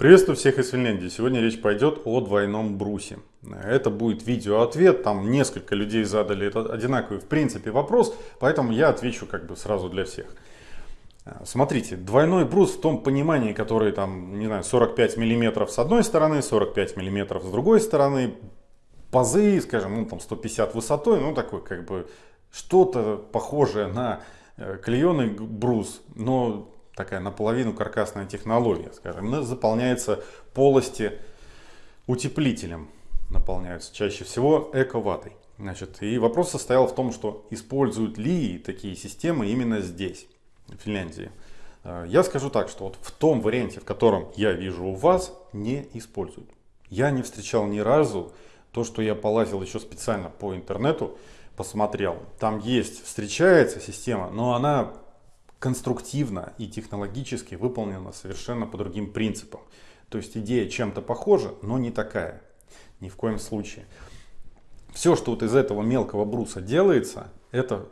Приветствую всех из Финляндии. Сегодня речь пойдет о двойном брусе. Это будет видео-ответ. Там несколько людей задали этот одинаковый в принципе вопрос, поэтому я отвечу как бы сразу для всех. Смотрите, двойной брус в том понимании, который там, не знаю, 45 миллиметров с одной стороны, 45 миллиметров с другой стороны, пазы, скажем, ну там 150 высотой, ну такой как бы что-то похожее на э, клееный брус, но такая наполовину каркасная технология, скажем, заполняется полости утеплителем, наполняются чаще всего эко-ватой. Значит, и вопрос состоял в том, что используют ли такие системы именно здесь, в Финляндии. Э, я скажу так, что вот в том варианте, в котором я вижу у вас, не используют. Я не встречал ни разу то, что я полазил еще специально по интернету, посмотрел. Там есть, встречается система, но она конструктивно и технологически выполнена совершенно по другим принципам. То есть идея чем-то похожа, но не такая. Ни в коем случае. Все, что вот из этого мелкого бруса делается, это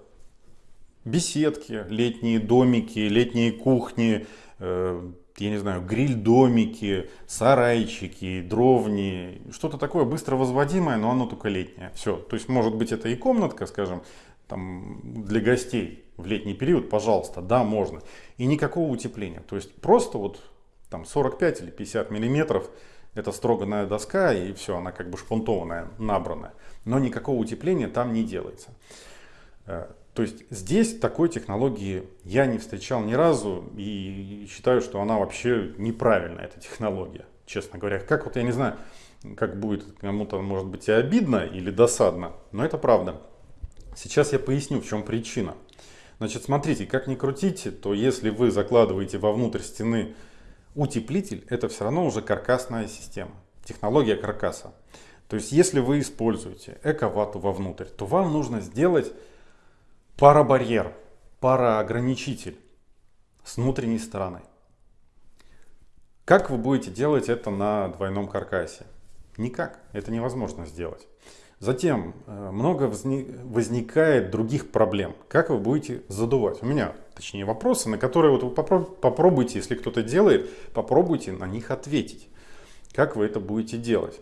беседки, летние домики, летние кухни, э, я не знаю, гриль-домики, сарайчики, дровни, что-то такое быстро возводимое, но оно только летнее. Все. То есть может быть это и комнатка, скажем, там, для гостей в летний период, пожалуйста, да, можно. И никакого утепления. То есть просто вот там 45 или 50 миллиметров это строганная доска и все, она как бы шпунтованная, набранная. Но никакого утепления там не делается. Э, то есть здесь такой технологии я не встречал ни разу и считаю, что она вообще неправильная, эта технология, честно говоря. Как вот я не знаю, как будет кому-то может быть и обидно или досадно, но это правда. Сейчас я поясню, в чем причина. Значит, смотрите, как ни крутите, то если вы закладываете вовнутрь стены утеплитель, это все равно уже каркасная система, технология каркаса. То есть, если вы используете эковату вовнутрь, то вам нужно сделать парабарьер, параограничитель с внутренней стороны. Как вы будете делать это на двойном каркасе? Никак, это невозможно сделать. Затем э, много возникает других проблем. Как вы будете задувать? У меня, точнее, вопросы, на которые вот вы попробуйте, если кто-то делает, попробуйте на них ответить. Как вы это будете делать?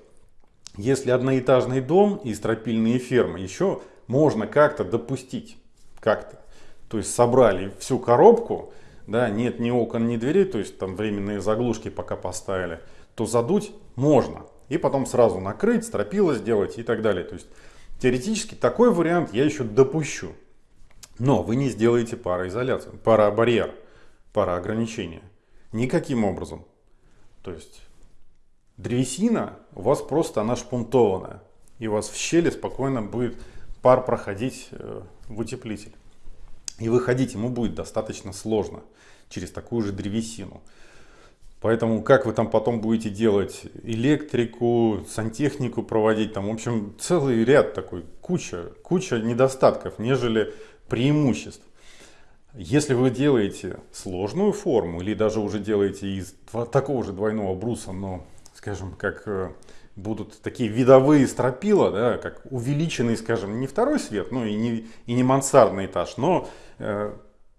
Если одноэтажный дом и стропильные фермы, еще можно как-то допустить. Как-то. То есть собрали всю коробку, да, нет ни окон, ни дверей, то есть там временные заглушки пока поставили, то задуть можно и потом сразу накрыть, стропила сделать и так далее. То есть теоретически такой вариант я еще допущу. Но вы не сделаете пароизоляцию, парабарьер, пароограничение. Никаким образом. То есть древесина у вас просто она шпунтованная. И у вас в щели спокойно будет пар проходить э, в утеплитель. И выходить ему будет достаточно сложно через такую же древесину. Поэтому как вы там потом будете делать электрику, сантехнику проводить, там, в общем, целый ряд такой, куча, куча недостатков, нежели преимуществ. Если вы делаете сложную форму или даже уже делаете из такого же двойного бруса, но, скажем, как э, будут такие видовые стропила, да, как увеличенный, скажем, не второй свет, ну и не, и не мансардный этаж, но э,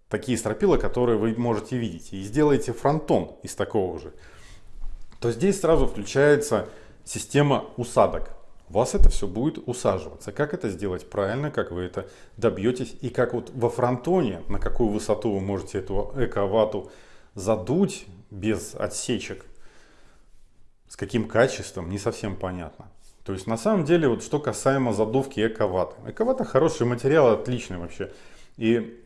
такие стропила, которые вы можете видеть, и сделаете фронтон из такого же, то здесь сразу включается система усадок. У вас это все будет усаживаться. Как это сделать правильно, как вы это добьетесь и как вот во фронтоне, на какую высоту вы можете эту эковату задуть без отсечек, с каким качеством, не совсем понятно. То есть на самом деле, вот что касаемо задувки эковаты. Эковата хороший материал, отличный вообще. И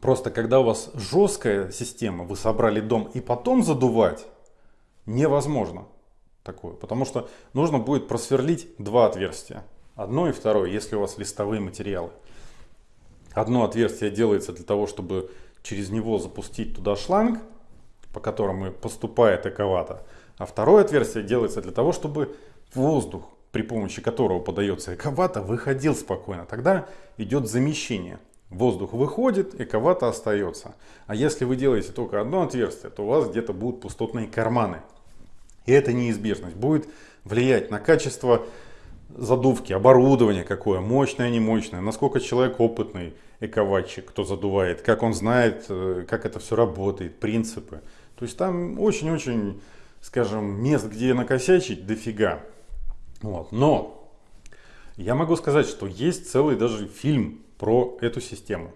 Просто когда у вас жесткая система, вы собрали дом и потом задувать, невозможно такое. Потому что нужно будет просверлить два отверстия. Одно и второе, если у вас листовые материалы. Одно отверстие делается для того, чтобы через него запустить туда шланг, по которому поступает эковата. А второе отверстие делается для того, чтобы воздух, при помощи которого подается эковата, выходил спокойно. Тогда идет замещение. Воздух выходит, эковато остается. А если вы делаете только одно отверстие, то у вас где-то будут пустотные карманы. И эта неизбежность будет влиять на качество задувки, оборудование какое, мощное, не мощное, насколько человек опытный эковатчик, кто задувает, как он знает, э, как это все работает, принципы. То есть там очень-очень скажем, мест, где накосячить, дофига. Вот. Но я могу сказать, что есть целый даже фильм про эту систему.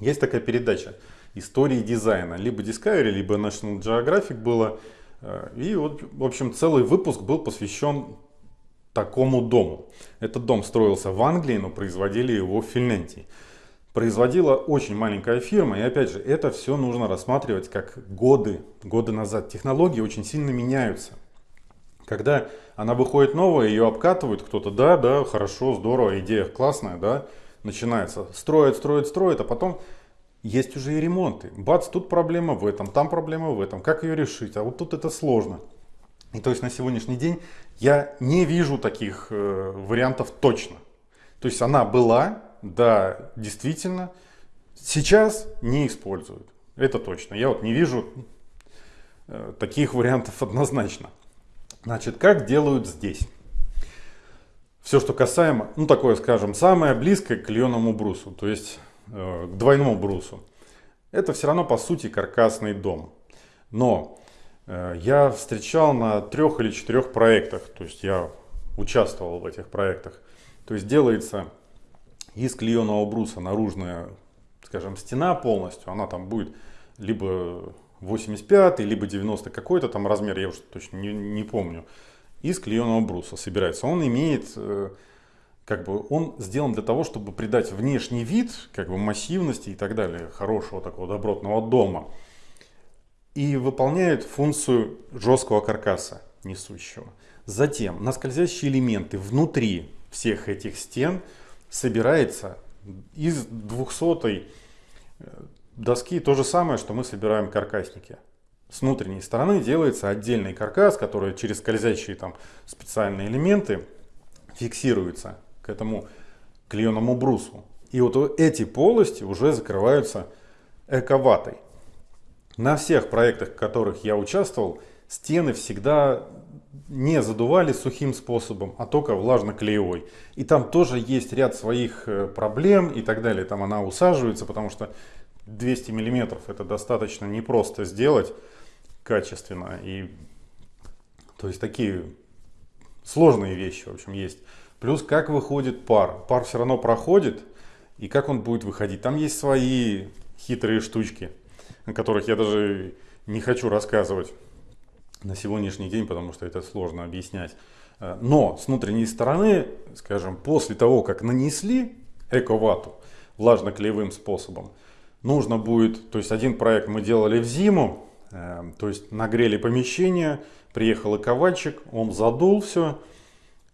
Есть такая передача «Истории дизайна». Либо Discovery, либо National Geographic было. Э, и вот, в общем, целый выпуск был посвящен такому дому. Этот дом строился в Англии, но производили его в Финляндии. Производила очень маленькая фирма, и опять же, это все нужно рассматривать как годы, годы назад. Технологии очень сильно меняются. Когда она выходит новая, ее обкатывают кто-то, да, да, хорошо, здорово, идея классная, да, начинается. Строят, строят, строят, а потом есть уже и ремонты. Бац, тут проблема в этом, там проблема в этом. Как ее решить? А вот тут это сложно. И то есть на сегодняшний день я не вижу таких э, вариантов точно. То есть она была, да, действительно, сейчас не используют. Это точно. Я вот не вижу э, таких вариантов однозначно. Значит, как делают здесь? Все, что касаемо, ну такое, скажем, самое близкое к клееному брусу, то есть э, к двойному брусу. Это все равно по сути каркасный дом. Но э, я встречал на трех или четырех проектах, то есть я участвовал в этих проектах. То есть делается из клееного бруса наружная, скажем, стена полностью, она там будет либо 85 либо 90 какой-то там размер, я уже точно не, не помню, из клееного бруса собирается. Он имеет, э, как бы, он сделан для того, чтобы придать внешний вид, как бы массивности и так далее, хорошего такого добротного дома. И выполняет функцию жесткого каркаса несущего. Затем на скользящие элементы внутри всех этих стен собирается из 200 доски то же самое, что мы собираем каркасники. С внутренней стороны делается отдельный каркас, который через скользящие там специальные элементы фиксируется к этому клееному брусу. И вот эти полости уже закрываются эковатой. На всех проектах, в которых я участвовал, стены всегда не задували сухим способом, а только влажно-клеевой. И там тоже есть ряд своих э, проблем и так далее. Там она усаживается, потому что 200 миллиметров это достаточно непросто сделать качественно. И, то есть такие сложные вещи, в общем, есть. Плюс как выходит пар. Пар все равно проходит, и как он будет выходить. Там есть свои хитрые штучки, о которых я даже не хочу рассказывать на сегодняшний день, потому что это сложно объяснять. Но с внутренней стороны, скажем, после того, как нанесли эковату влажно-клеевым способом, нужно будет, то есть один проект мы делали в зиму, э, то есть нагрели помещение, приехал ковальчик, он задул все,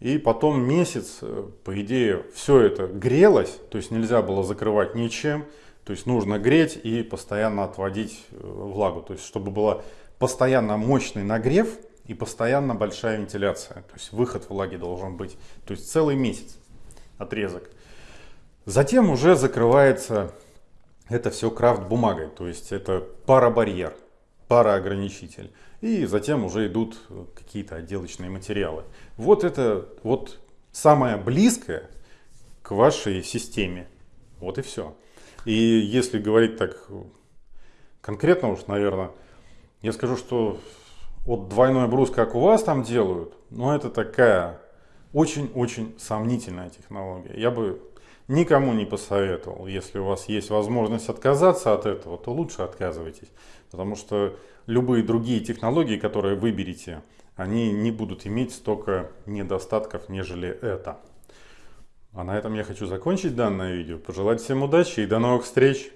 и потом месяц, э, по идее, все это грелось, то есть нельзя было закрывать ничем, то есть нужно греть и постоянно отводить э, влагу, то есть чтобы была постоянно мощный нагрев и постоянно большая вентиляция, то есть выход влаги должен быть, то есть целый месяц отрезок. Затем уже закрывается это все крафт бумагой, то есть это парабарьер, пароограничитель. И затем уже идут какие-то отделочные материалы. Вот это вот самое близкое к вашей системе. Вот и все. И если говорить так конкретно уж, наверное, я скажу, что вот двойной брус, как у вас там делают, но это такая очень-очень сомнительная технология. Я бы никому не посоветовал. Если у вас есть возможность отказаться от этого, то лучше отказывайтесь. Потому что любые другие технологии, которые выберете, они не будут иметь столько недостатков, нежели это. А на этом я хочу закончить данное видео. Пожелать всем удачи и до новых встреч!